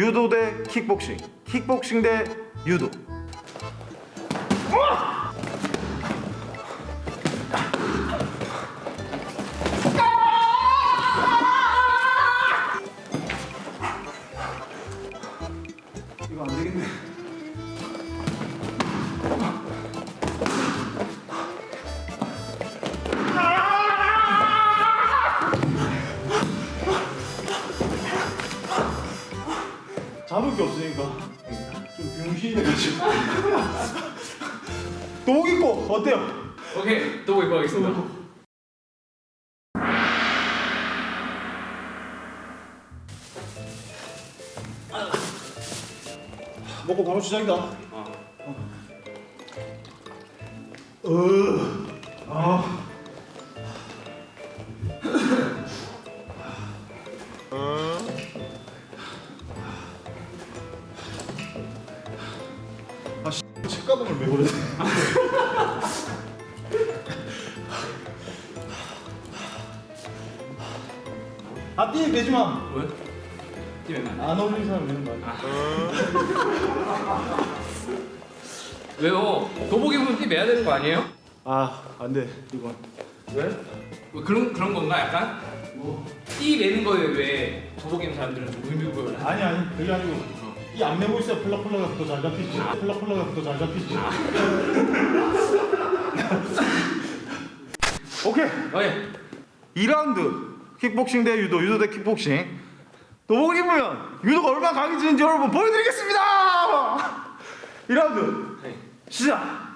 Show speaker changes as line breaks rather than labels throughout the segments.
유도 대 킥복싱. 킥복싱 대 유도 게 없으니까 좀 병신이 돼가지고 도복 입고 어때요?
오케이 또 입고 가겠습니다.
먹고 바로 시작이다 어. 어. 아. 책가방을 왜 그래? 아, 띠 매지 마.
왜? 뛰면
안 어울리는 사람 매는 거 아니야?
왜요? 도복 입으면 띠 매야 되는 거 아니에요?
아, 안 돼. 이건.
왜? 뭐 그런 그런 건가 약간? 뭐? 띠 매는 거에 왜 도복 입는 사람들은 좀 의미 부여를?
아니 아니 그게 아니고 이안 매고 있어야 폴라폴라가 더잘 잡히지. 더잘 잡히지. 오케이.
어, 예.
2라운드. 킥복싱 대 유도 유도 대 킥복싱. 도복 입으면 유도가 얼마나 강해지는지 여러분 보여드리겠습니다! 2라운드.
네.
시작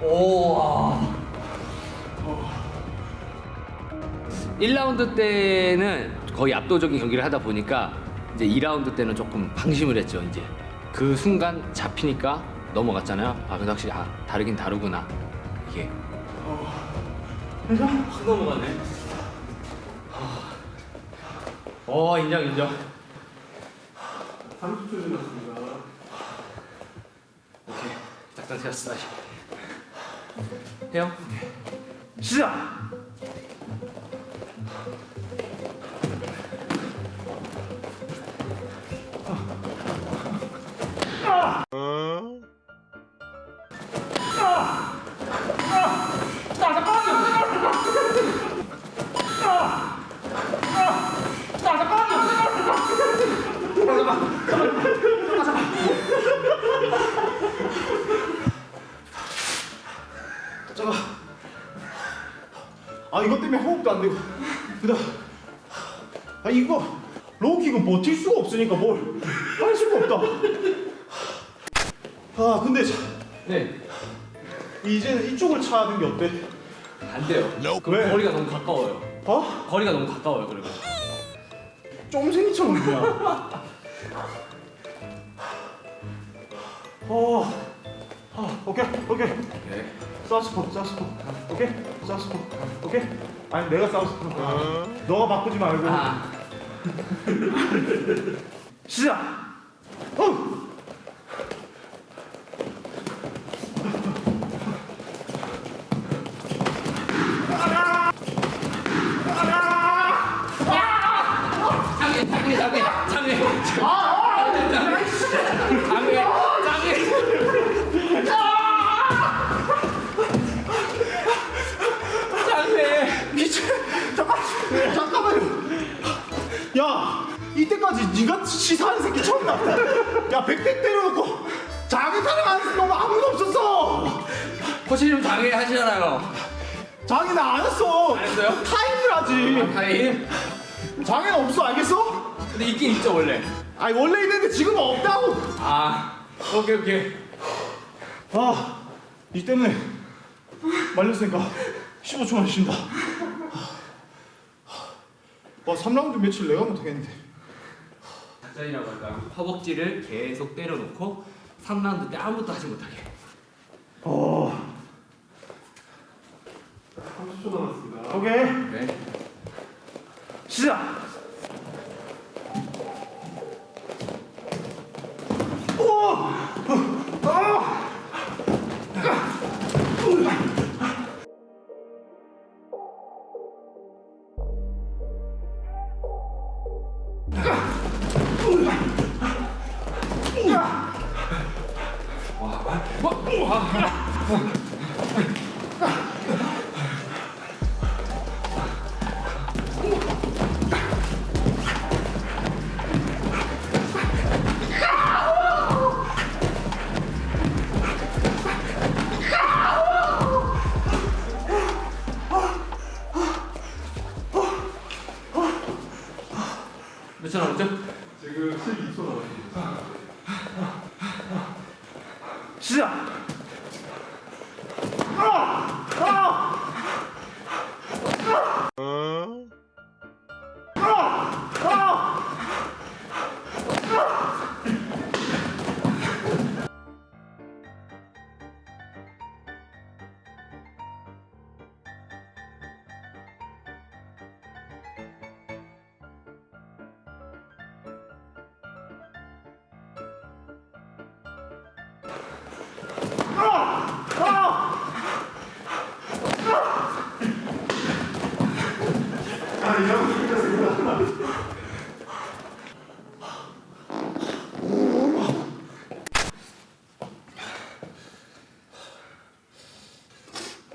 오. 1라운드 때는 거의 압도적인 경기를 하다 보니까 이제 2라운드 때는 조금 방심을 했죠, 이제. 그 순간 잡히니까 넘어갔잖아요. 아, 근데 확실히 아, 다르긴 다르구나. 이게. 확 넘어가네. 어, 인정, 인정.
30초 지났습니다
오케이. 작전 세웠어, 다 시. 해요?
시 때문에 호흡도 안 되고. 그다음 아 이거 로우킥은 버틸 수가 없으니까 뭘 할 수가 없다. 아 근데 자,
네.
이제는 이쪽을 차는 게 어때?
안 돼요. 그
왜?
거리가 너무 가까워요.
어?
거리가 너무 가까워요, 그리고.
쫌생이처럼 그냥. 어. 아, 오케이, 오케이.
오케이.
사우스포, 사우스포. 오케이, 사우스포. 오케이. 아니 내가 사우스포. 너가 바꾸지 말고.
아.
시작. 어.
장애, 장애, 장애, 장애. 장 코치님 장애 하시잖아요.
장애는 안 했어.
안 했어요?
타임을 하지.
타임.
장애는 없어, 알겠어?
근데 있긴 있죠 원래.
아니 원래 있는데 지금 없다고.
아 오케이 오케이.
아, 이 때문에 말렸으니까 15초만 쉰다. 와, 3라운드 며칠 내가 못하겠는데.
작전이라고 할까? 허벅지를 계속 때려놓고 3라운드 때 아무것도 하지 못하게.
어. 30초 남았습니다. 오케이,
네.
시작. 오! 아!
몇초 남았죠?
지금 12초 남았습니다. 시작.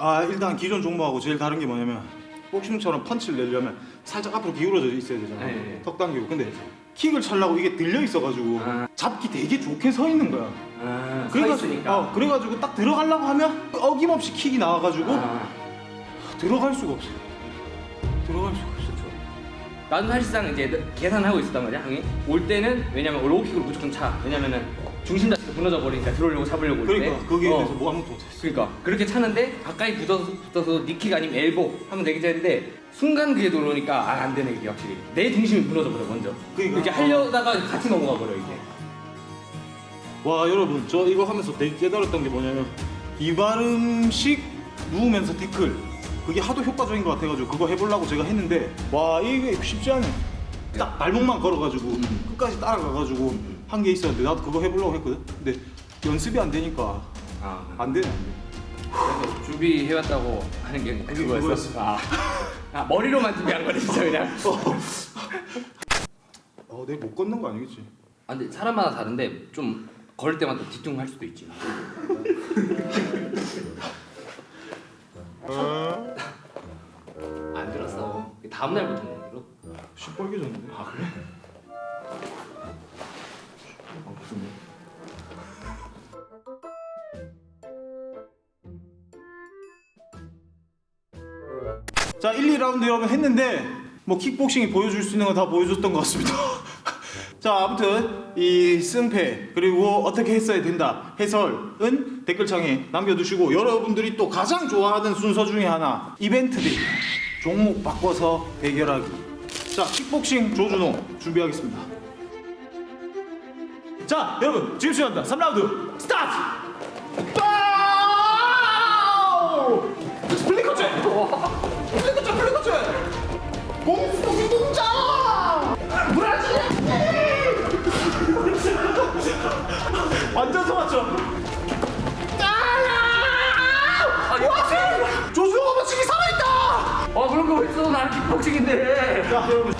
아 일단 기존 종목하고 제일 다른 게 뭐냐면 복싱처럼 펀치를 내려면 살짝 앞으로 기울어져 있어야 되잖아
네, 네.
턱 당기고 근데 킥을 차려고 이게 들려 있어가지고
아.
잡기 되게 좋게 서 있는 거야
아,
그래가지고 어, 그래가지고 딱 들어가려고 하면 어김없이 킥이 나와가지고
아,
들어갈 수가 없어 들어갈 수가 없어
나도 사실상 이제 계산하고 있었단 말이야, 형이. 올 때는 왜냐면 로우킥으로 무조건 차. 왜냐면은 중심 자체가 무너져 버리니까 들어오려고 잡으려고 올 때.
그러니까 거기에
어.
대해서 뭐 아무것도 못했어
그러니까 그렇게 차는데 가까이 붙어서 붙어서 니킥 아니면 엘보 하면 되겠지 했는데 순간 그게 들어오니까 아 안 되네 이게 확실히 내 중심이 무너져 버려 먼저.
그러니까.
이렇게 하려다가 같이 넘어가 버려 이게.
와 여러분 저 이거 하면서 되게 깨달았던 게 뭐냐면 이발음식 누우면서 태클 그게 하도 효과적인 것 같아가지고 그거 해보려고 제가 했는데 와 이게 쉽지 않네 딱 발목만 걸어가지고 끝까지 따라가가지고 한 게 있었는데 나도 그거 해보려고 했거든 근데 연습이 안 되니까 아안 되네 안 돼.
그래서 준비해왔다고 하는
게
그거였어.
그거였어.
아. 아 머리로만 준비한 거네 진짜 그냥.
어 내가 못 걷는 거 아니겠지
아 근데 사람마다 다른데 좀 걸을 때마다 뒤뚱할 수도 있지. 안 들었어. 다음 날부터 못 들어.
시뻘개졌는데 아 그래? 자 1, 2라운드 여러분 했는데 뭐 킥복싱이 보여줄 수 있는 거 다 보여줬던 것 같습니다. 자 아무튼 이 승패 그리고 어떻게 했어야 된다 해설은 댓글창에 남겨두시고 여러분들이 또 가장 좋아하는 순서 중에 하나 이벤트들 종목 바꿔서 대결하기. 자 킥복싱 조준호 준비하겠습니다 자 여러분 지금 시작합니다. 3라운드 스타트! 파우! 스플리커즈 플리커즈 플리커즈 공수동이 동자! 브라질 완전 소맞죠? 조수호가 버치기 살아있다!
아 그런 거 있어. 나는 킥복싱인데.
자 여러분